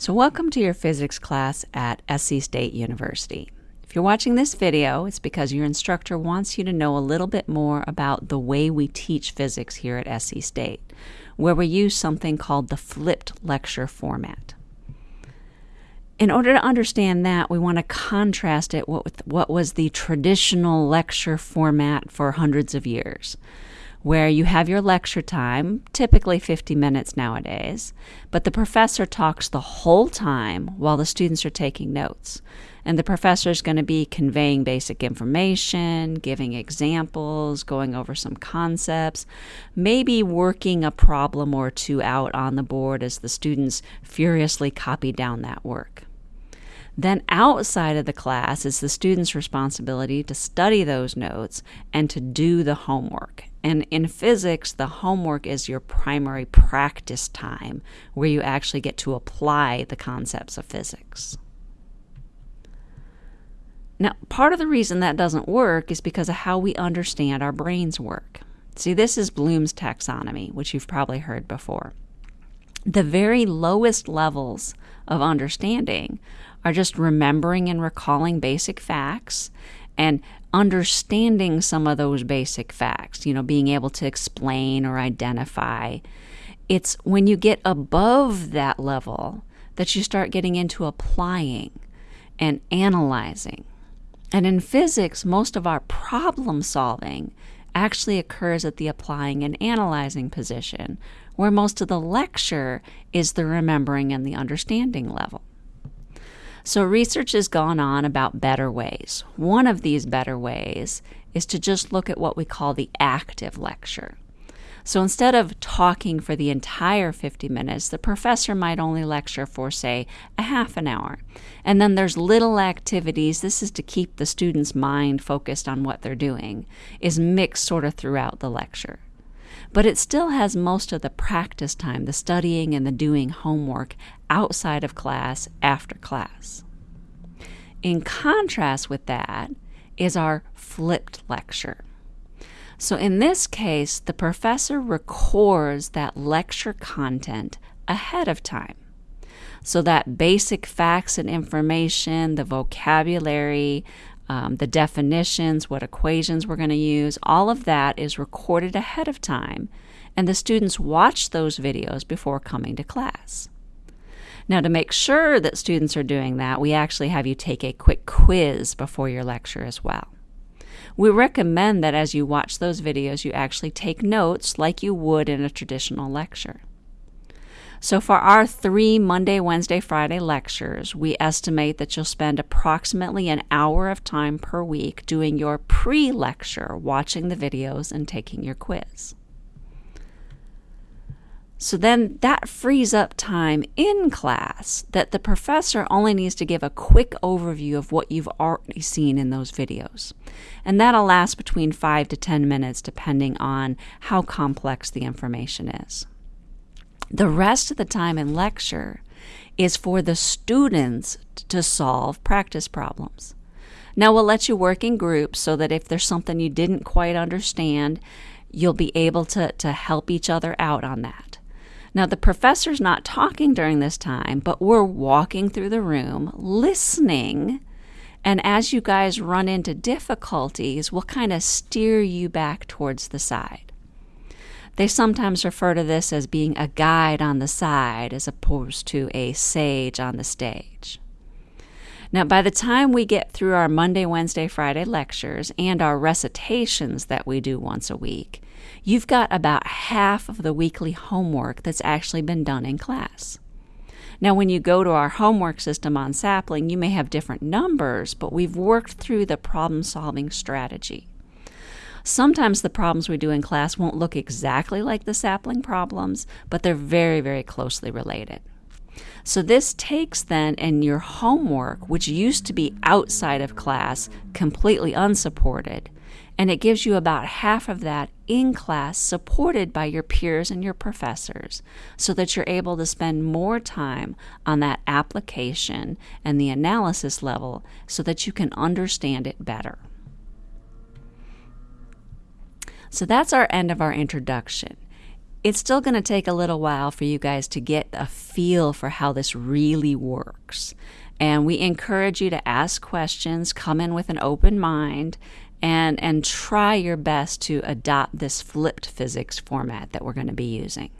So welcome to your physics class at SC State University. If you're watching this video, it's because your instructor wants you to know a little bit more about the way we teach physics here at SC State, where we use something called the flipped lecture format. In order to understand that, we want to contrast it with what was the traditional lecture format for hundreds of years where you have your lecture time, typically 50 minutes nowadays, but the professor talks the whole time while the students are taking notes. And the professor is going to be conveying basic information, giving examples, going over some concepts, maybe working a problem or two out on the board as the students furiously copy down that work. Then, outside of the class, is the student's responsibility to study those notes and to do the homework. And in physics, the homework is your primary practice time where you actually get to apply the concepts of physics. Now, part of the reason that doesn't work is because of how we understand our brains work. See, this is Bloom's taxonomy, which you've probably heard before. The very lowest levels of understanding are just remembering and recalling basic facts and understanding some of those basic facts, you know, being able to explain or identify. It's when you get above that level that you start getting into applying and analyzing. And in physics, most of our problem solving actually occurs at the applying and analyzing position, where most of the lecture is the remembering and the understanding level. So, research has gone on about better ways. One of these better ways is to just look at what we call the active lecture. So instead of talking for the entire 50 minutes, the professor might only lecture for, say, a half an hour. And then there's little activities. This is to keep the student's mind focused on what they're doing, is mixed sort of throughout the lecture. But it still has most of the practice time, the studying and the doing homework outside of class after class. In contrast with that is our flipped lecture. So in this case, the professor records that lecture content ahead of time. So that basic facts and information, the vocabulary, um, the definitions, what equations we're going to use, all of that is recorded ahead of time, and the students watch those videos before coming to class. Now, to make sure that students are doing that, we actually have you take a quick quiz before your lecture as well. We recommend that as you watch those videos, you actually take notes like you would in a traditional lecture. So, for our three Monday, Wednesday, Friday lectures, we estimate that you'll spend approximately an hour of time per week doing your pre lecture, watching the videos, and taking your quiz. So then that frees up time in class that the professor only needs to give a quick overview of what you've already seen in those videos. And that'll last between 5 to 10 minutes depending on how complex the information is. The rest of the time in lecture is for the students to solve practice problems. Now, we'll let you work in groups so that if there's something you didn't quite understand, you'll be able to, to help each other out on that. Now, the professor's not talking during this time, but we're walking through the room, listening. And as you guys run into difficulties, we'll kind of steer you back towards the side. They sometimes refer to this as being a guide on the side as opposed to a sage on the stage. Now, by the time we get through our Monday, Wednesday, Friday lectures and our recitations that we do once a week, you've got about half of the weekly homework that's actually been done in class. Now, when you go to our homework system on Sapling, you may have different numbers, but we've worked through the problem solving strategy. Sometimes the problems we do in class won't look exactly like the sapling problems, but they're very, very closely related. So this takes then and your homework, which used to be outside of class, completely unsupported, and it gives you about half of that in class supported by your peers and your professors so that you're able to spend more time on that application and the analysis level so that you can understand it better. So that's our end of our introduction. it's still going to take a little while for you guys to get a feel for how this really works. And we encourage you to ask questions, come in with an open mind, and, and try your best to adopt this flipped physics format that we're going to be using.